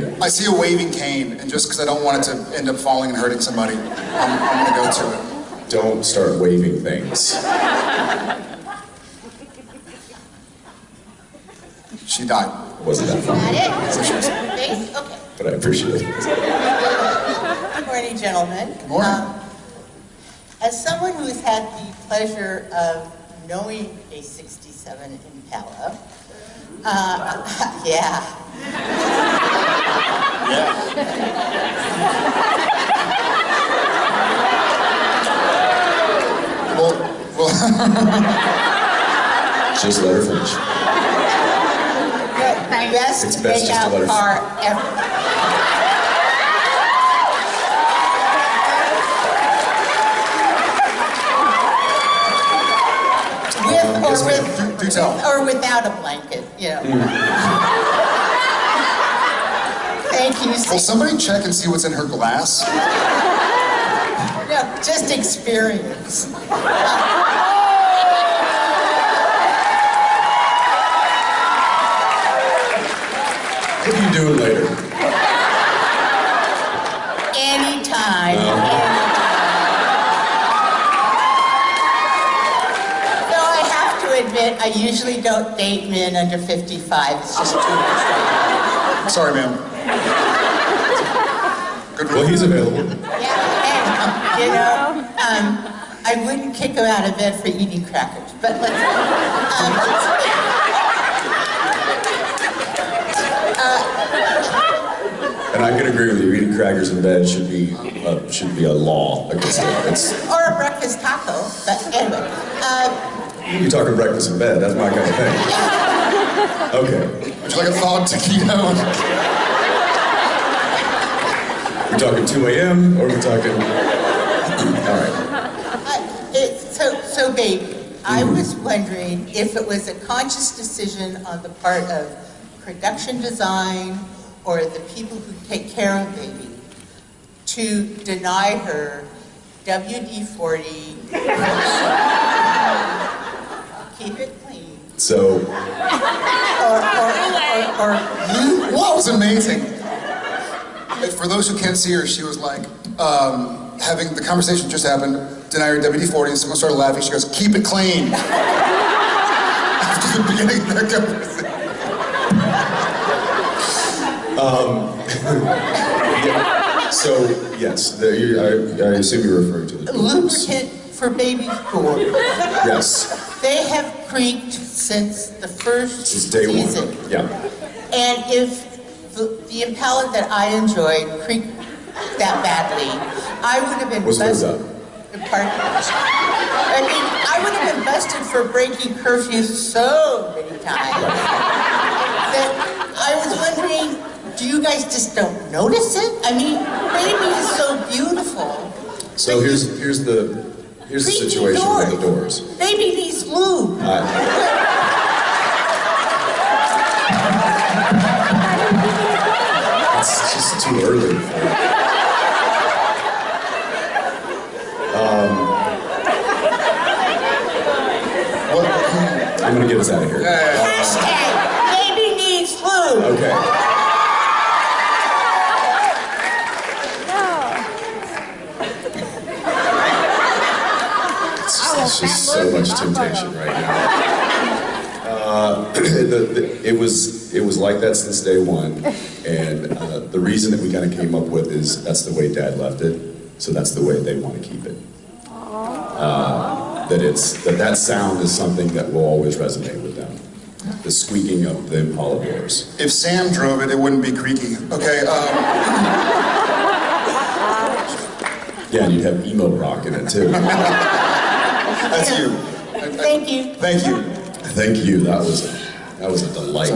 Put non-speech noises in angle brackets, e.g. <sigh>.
thing. I see a waving cane, and just because I don't want it to end up falling and hurting somebody, I'm, I'm gonna go to it. Don't start waving things. She died. Wasn't that fun? That it? Face? Okay. But I appreciate it. Good morning, gentlemen. Good morning. Um, As someone who has had the pleasure of knowing a 67 Impala, uh, <laughs> yeah, Well, well, <laughs> Just let her finish. the best It's best just to let her- makeout car ever. With yes, or with, Do- do tell. or without a blanket, you know. Mm. Thank you. will somebody check and see what's in her glass? No, just experience. What are you doing later? Anytime. Though I have to admit, I usually don't date men under 55. It's just too much. Sorry, ma'am. Good Well, he's available. Yeah, and, you know, um, I wouldn't kick him out of bed for eating crackers, but let's. Um, And I can agree with you. Eating crackers in bed should be uh, should be a law against it. It's, or a breakfast taco, but anyway. Um, you're talking breakfast in bed. That's my kind of thing. Okay. Would you like a thawed taquito? We're talking 2 a.m. or we're talking. All right. Uh, it, so, so baby, I was wondering if it was a conscious decision on the part of production design or the people who take care of baby to deny her WD-40, keep it clean, So or, or, or, or Well, that was amazing. For those who can't see her, she was like, um, having the conversation just happened, deny her WD-40, and someone started laughing. She goes, keep it clean. <laughs> After the beginning of that conversation. <laughs> so yes, the, you, I, I assume you're referring to the doors. lubricant for baby doors. Yes. They have creaked since the first Since day season. one. Yeah. And if the, the that I enjoyed creaked that badly, I would have been What's busted. Pardon? I mean, I would have been busted for breaking curfews so many times. That I was wondering, do you guys just don't notice it? I mean, baby is so beautiful. So here's here's the here's the situation with the doors. Baby needs lube. It's I'm gonna get us out of here. Hashtag baby needs lube. Okay. It's just, it's just so much temptation right now. Uh, <clears throat> the, the, it was it was like that since day one, and uh, the reason that we kind of came up with is that's the way Dad left it, so that's the way they want to keep it. Uh, that it's that that sound is something that will always resonate with them. The squeaking of the Impala doors. If Sam drove it, it wouldn't be creaky. Okay, um, Yeah, and you'd have emo rock in it too. that's you. Thank you. Thank you. Thank you. That was a, that was a delight.